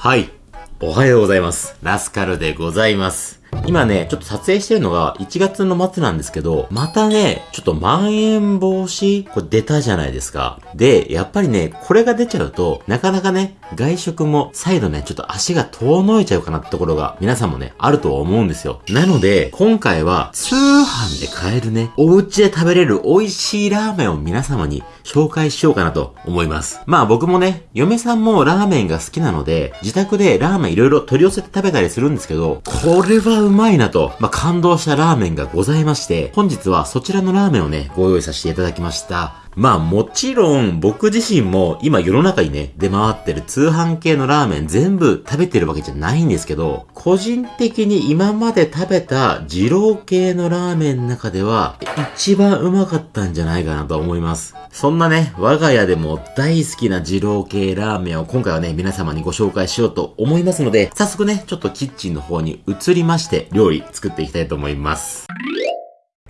はい。おはようございます。ラスカルでございます。今ね、ちょっと撮影してるのが1月の末なんですけど、またね、ちょっとまん延防止これ出たじゃないですか。で、やっぱりね、これが出ちゃうと、なかなかね、外食も再度ね、ちょっと足が遠のいちゃうかなってところが皆さんもね、あると思うんですよ。なので、今回は通販で買えるね、お家で食べれる美味しいラーメンを皆様に紹介しようかなと思います。まあ僕もね、嫁さんもラーメンが好きなので、自宅でラーメンいろいろ取り寄せて食べたりするんですけど、これはうまいなと、まあ感動したラーメンがございまして、本日はそちらのラーメンをね、ご用意させていただきました。まあもちろん僕自身も今世の中にね、出回ってる通販系のラーメン全部食べてるわけじゃないんですけど、個人的に今まで食べた二郎系のラーメンの中では一番うまかったんじゃないかなと思います。そんなね、我が家でも大好きな二郎系ラーメンを今回はね、皆様にご紹介しようと思いますので、早速ね、ちょっとキッチンの方に移りまして料理作っていきたいと思います。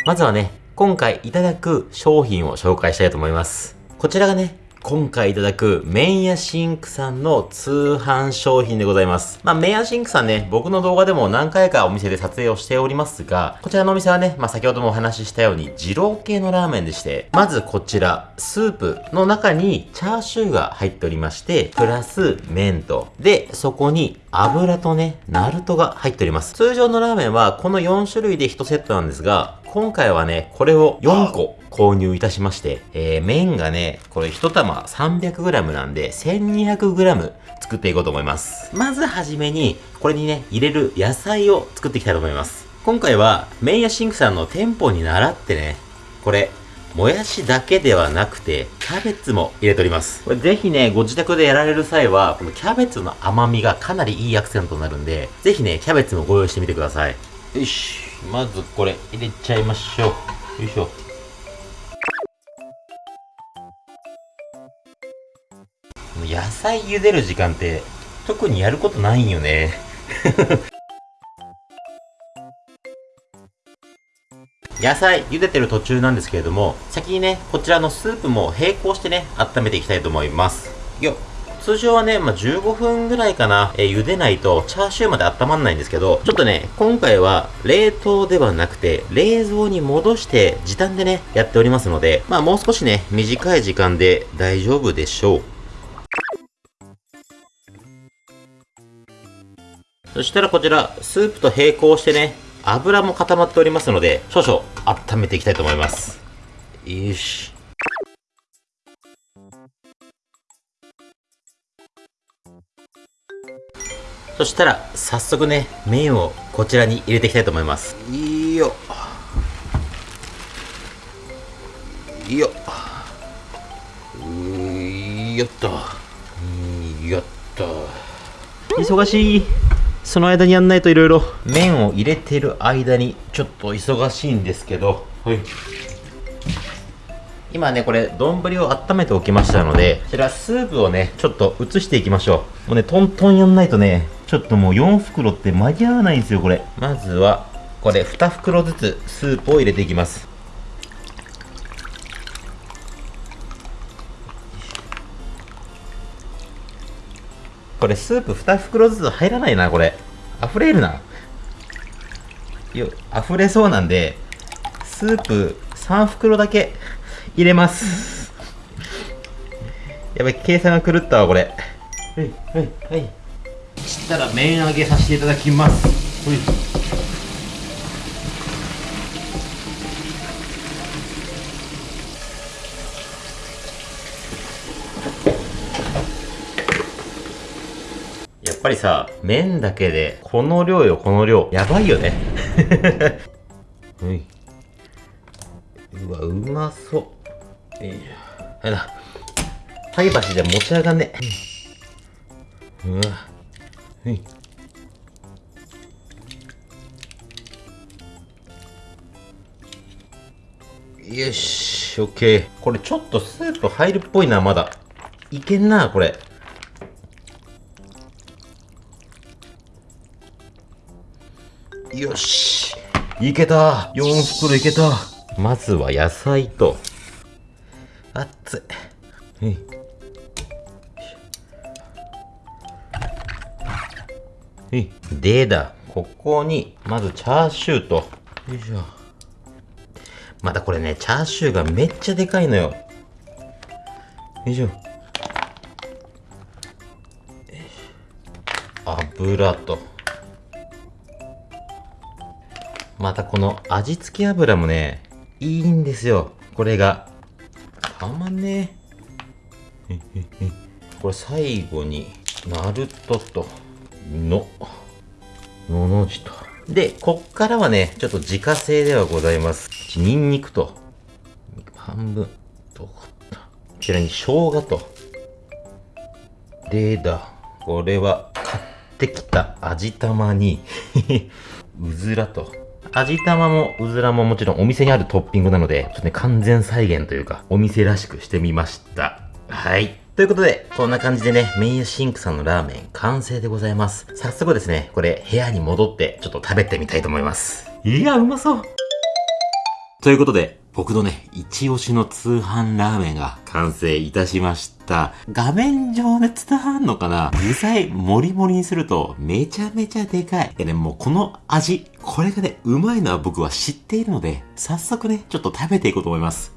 まずはね、今回いただく商品を紹介したいと思います。こちらがね、今回いただくメンヤシンクさんの通販商品でございます。まあ、メンヤシンクさんね、僕の動画でも何回かお店で撮影をしておりますが、こちらのお店はね、まあ、先ほどもお話ししたように、二郎系のラーメンでして、まずこちら、スープの中にチャーシューが入っておりまして、プラス麺と、で、そこに油とね、ナルトが入っております。通常のラーメンはこの4種類で1セットなんですが、今回はね、これを4個購入いたしまして、えー、麺がね、これ1玉 300g なんで、1200g 作っていこうと思います。まずはじめに、これにね、入れる野菜を作っていきたいと思います。今回は、麺屋シンクさんの店舗に習ってね、これ、もやしだけではなくて、キャベツも入れております。これぜひね、ご自宅でやられる際は、このキャベツの甘みがかなりいいアクセントになるんで、ぜひね、キャベツもご用意してみてください。よし。まずこれ入れちゃいましょう。よいしょ。野菜茹でる時間って特にやることないんよね。野菜茹でてる途中なんですけれども、先にね、こちらのスープも並行してね、温めていきたいと思います。よっ。通常はね、まあ、15分ぐらいかな、えー、茹でないとチャーシューまで温まんないんですけど、ちょっとね、今回は冷凍ではなくて、冷蔵に戻して時短でね、やっておりますので、まあもう少しね、短い時間で大丈夫でしょう。そしたらこちら、スープと並行してね、油も固まっておりますので、少々温めていきたいと思います。よし。そしたら早速ね麺をこちらに入れていきたいと思います。いいよ。いいよ。よっとよっと忙しいその間にやんないといろいろ麺を入れてる間にちょっと忙しいんですけどはい今ね、これ、丼を温めておきましたので、こちらスープをね、ちょっと移していきましょう。もうね、トントンやんないとね、ちょっともう4袋って間に合わないんですよ、これ。まずは、これ2袋ずつスープを入れていきます。これスープ2袋ずつ入らないな、これ。溢れるな。よ、溢れそうなんで、スープ3袋だけ入れます。やばい、計算が狂ったわ、これ。はい、はい、はい。したら麺揚げさせていただきます。はいぱりさ、麺だけで、この量よ、この量。やばいよね。うわ、うまそう。いいはいだ。菜箸で持ち上がんね。うわ。はい。よし、オッケー。これちょっとスープ入るっぽいな、まだ。いけんな、これ。よし。いけた。4袋いけた。まずは野菜と、熱い。はい。はい。でだ。ここに、まずチャーシューと。よいしょ。またこれね、チャーシューがめっちゃでかいのよ。よいしょ。油と。またこの味付け油もね、いいんですよ。これが。たまんねえ。これ最後に、ナルトと、の、のの字と。で、こっからはね、ちょっと自家製ではございます。ニンニクと、半分、どここちらに生姜と、でだ、これは買ってきた味玉に、うずらと、味玉もうずらももちろんお店にあるトッピングなので、ちょっとね、完全再現というか、お店らしくしてみました。はい。ということで、こんな感じでね、メインシンクさんのラーメン完成でございます。早速ですね、これ部屋に戻ってちょっと食べてみたいと思います。いや、うまそうということで、僕のね、一押しの通販ラーメンが完成いたしました。画面上で伝わんのかな？具材もりもりにするとめちゃめちゃでかい。でね、もうこの味、これがね、うまいのは僕は知っているので、早速ね、ちょっと食べていこうと思います。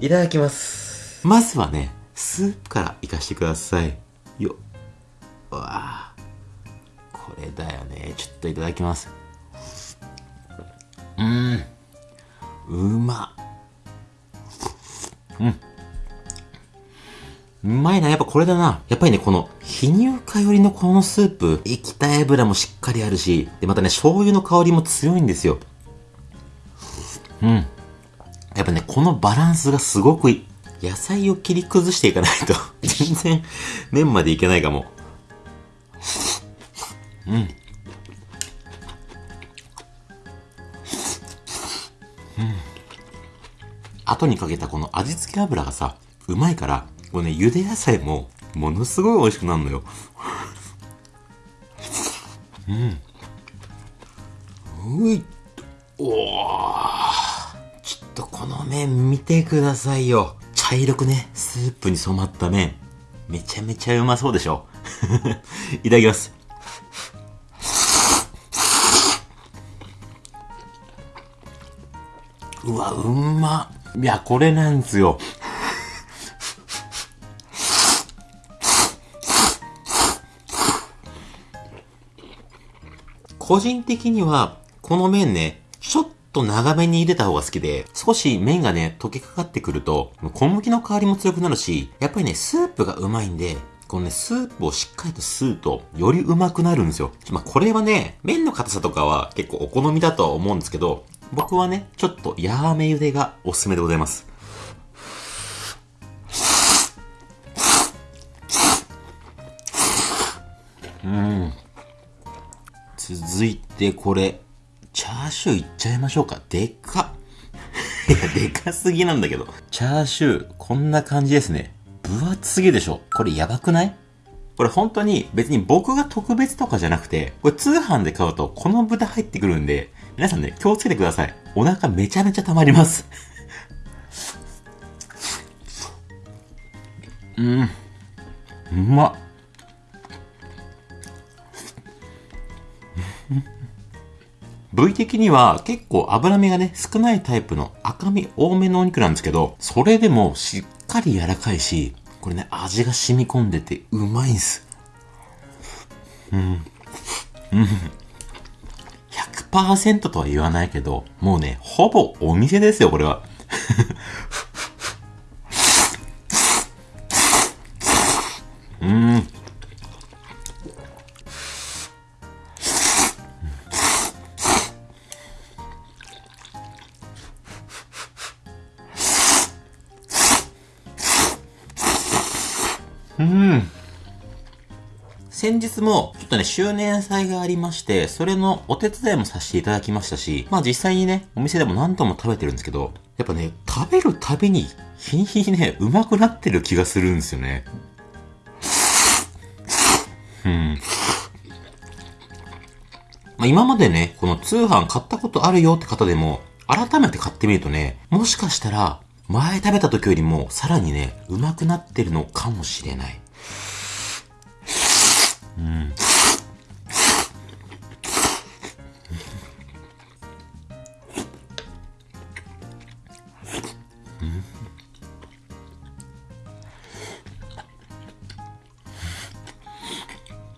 いただきます。まずはね、スープからいかしてください。よっ。うわあこれだよね。ちょっといただきます。うーん。うま。うん。うまいな。やっぱこれだな。やっぱりね、この、非乳化寄りのこのスープ、液体油もしっかりあるし、で、またね、醤油の香りも強いんですよ。うん。やっぱね、このバランスがすごくいい。野菜を切り崩していかないと、全然、麺までいけないかも。うん。後にかけたこの味付け油がさ、うまいから、これね、茹で野菜も、ものすごい美味しくなるのよ。うん。ういっおーちょっとこの麺見てくださいよ。茶色くね、スープに染まった麺。めちゃめちゃうまそうでしょ。いただきます。うわ、うんま。いや、これなんですよ。個人的には、この麺ね、ちょっと長めに入れた方が好きで、少し麺がね、溶けかかってくると、小麦の香りも強くなるし、やっぱりね、スープがうまいんで、このね、スープをしっかりと吸うと、よりうまくなるんですよ。まあ、これはね、麺の硬さとかは結構お好みだとは思うんですけど、僕はね、ちょっとやーめ茹でがおすすめでございます。うん。続いてこれ、チャーシューいっちゃいましょうか。でかっ。いや、でかすぎなんだけど。チャーシュー、こんな感じですね。分厚すぎでしょ。これやばくない？これ本当に別に僕が特別とかじゃなくて、これ通販で買うとこの豚入ってくるんで、皆さんね、気をつけてください。お腹めちゃめちゃ溜まります。うん。うまっ。部位的には結構脂身がね、少ないタイプの赤身多めのお肉なんですけど、それでもしっかり柔らかいし、これね、味が染み込んでてうまいんす。うん。うん。100%とは言わないけど、もうね、ほぼお店ですよ、これは。周年祭がありまして、それのお手伝いもさせていただきましたし、まあ実際にね、お店でも何度も食べてるんですけど、やっぱね、食べるたびに、日に日にね、うまくなってる気がするんですよね。うん。まあ今までね、この通販買ったことあるよって方でも、改めて買ってみるとね、もしかしたら、前食べた時よりも、さらにね、うまくなってるのかもしれない。うん。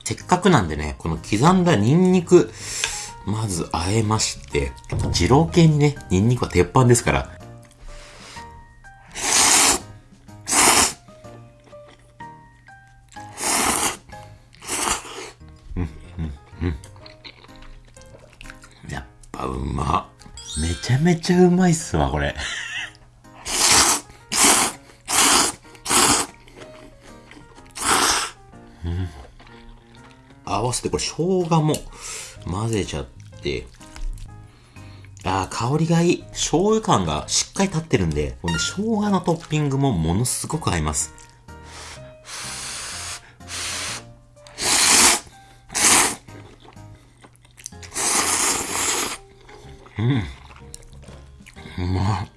せっかくなんでね、この刻んだニンニク、まず和えまして、二郎系にね、ニンニクは鉄板ですから、うん、うん、うんやっぱうま。めちゃめちゃうまいっすわ、これ。合わせて、これ生姜も混ぜちゃって、ああ、香りがいい。醤油感がしっかり立ってるんで、この生姜のトッピングもものすごく合います。うん。うまっ。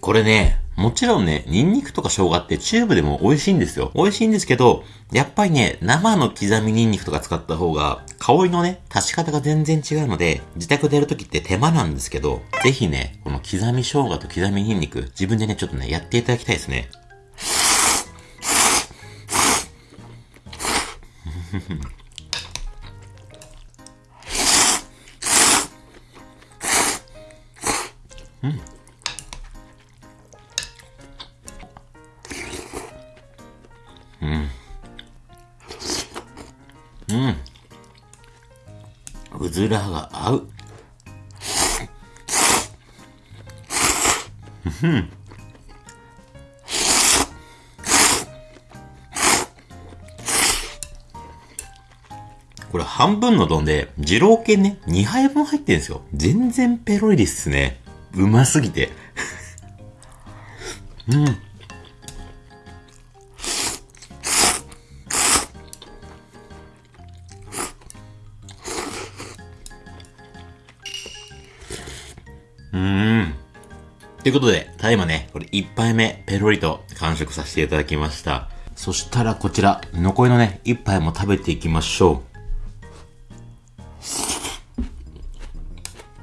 これね、もちろんね、ニンニクとか生姜ってチューブでも美味しいんですよ。美味しいんですけど、やっぱりね、生の刻みニンニクとか使った方が、香りのね、足し方が全然違うので、自宅でやるときって手間なんですけど、ぜひね、この刻み生姜と刻みニンニク、自分でね、ちょっとね、やっていただきたいですね。うん。うん。うん。うずらが合う。うん。これ半分の丼で、二郎系ね、2杯分入ってるんですよ。全然ペロリですね。うますぎて。うん。うーん。ということで、ただいまね、これ一杯目、ペロリと完食させていただきました。そしたらこちら、残りのね、一杯も食べていきましょ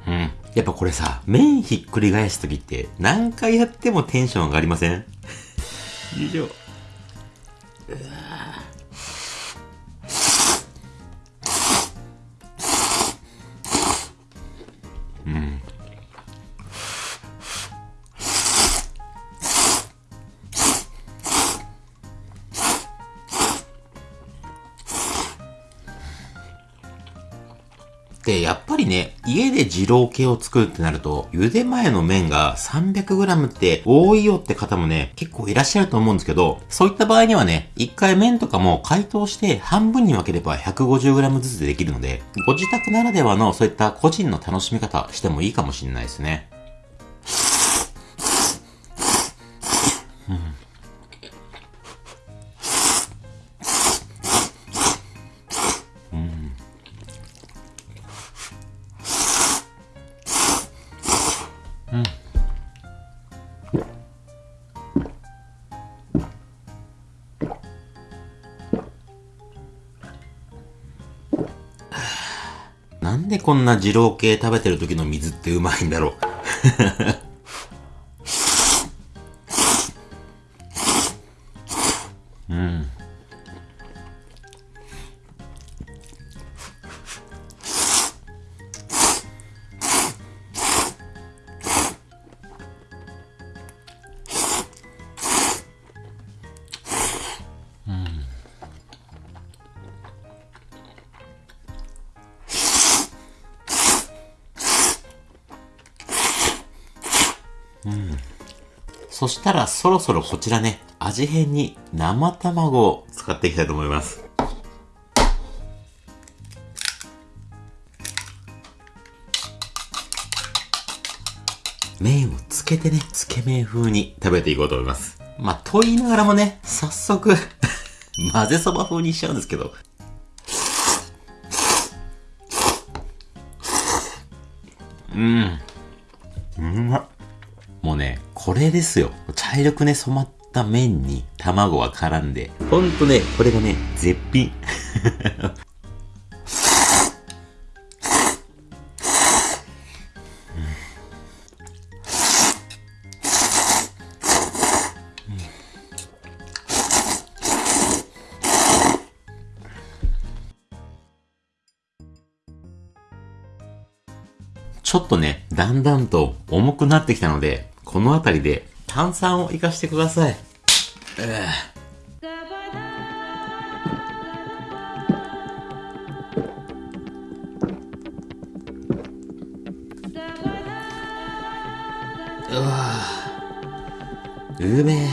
う。うん。やっぱこれさ、麺ひっくり返すときって、何回やってもテンション上がりません？よいで、やっぱりね、家で二郎系を作るってなると、茹で前の麺が 300g って多いよって方もね、結構いらっしゃると思うんですけど、そういった場合にはね、一回麺とかも解凍して半分に分ければ 150g ずつできるので、ご自宅ならではのそういった個人の楽しみ方してもいいかもしれないですね。でこんな二郎系食べてる時の水ってうまいんだろう。そしたらそろそろこちらね、味変に生卵を使っていきたいと思います。麺をつけてね、つけ麺風に食べていこうと思います。まあ、と言いながらもね、早速 混ぜそば風にしちゃうんですけど。うん。うまっ。もうね、これですよ。茶色くね、染まった麺に卵が絡んで。ほんとね、これがね、絶品。ちょっとね、だんだんと重くなってきたので、この辺りで炭酸を活かしてください。うわうめえ。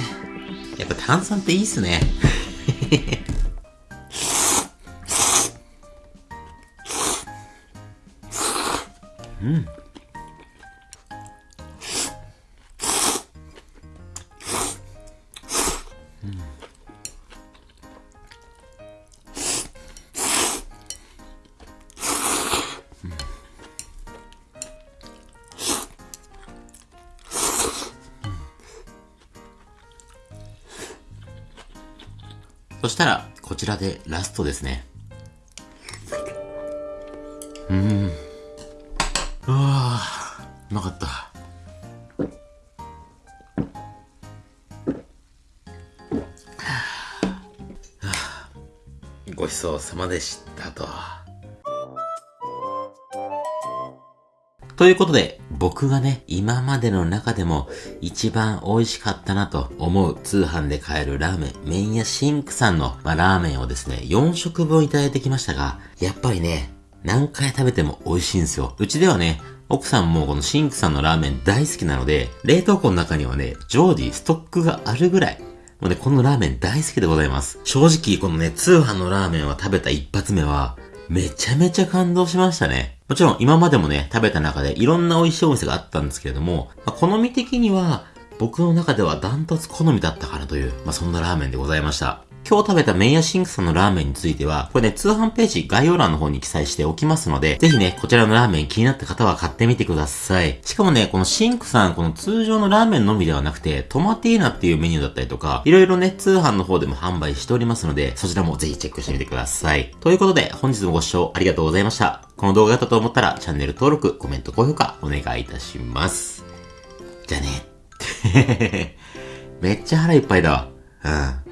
やっぱ炭酸っていいっすね。うん。たら、こちらでラストですね。うん。うわ、うまかった。ごちそうさまでしたと。ということで、僕がね、今までの中でも一番美味しかったなと思う通販で買えるラーメン、麺屋シンクさんの、まあ、ラーメンをですね、4食分いただいてきましたが、やっぱりね、何回食べても美味しいんですよ。うちではね、奥さんもこのシンクさんのラーメン大好きなので、冷凍庫の中にはね、常時ストックがあるぐらい、もうね、このラーメン大好きでございます。正直、このね、通販のラーメンを食べた一発目は、めちゃめちゃ感動しましたね。もちろん今までもね、食べた中でいろんな美味しいお店があったんですけれども、まあ、好み的には、僕の中ではダントツ好みだったかなという、まあ、そんなラーメンでございました。今日食べた麺屋シンクさんのラーメンについては、これね、通販ページ概要欄の方に記載しておきますので、ぜひね、こちらのラーメン気になった方は買ってみてください。しかもね、このシンクさん、この通常のラーメンのみではなくて、トマティーナっていうメニューだったりとか、いろいろね、通販の方でも販売しておりますので、そちらもぜひチェックしてみてください。ということで、本日もご視聴ありがとうございました。この動画だったと思ったら、チャンネル登録、コメント、高評価、お願いいたします。じゃあね。めっちゃ腹いっぱいだわ。うん。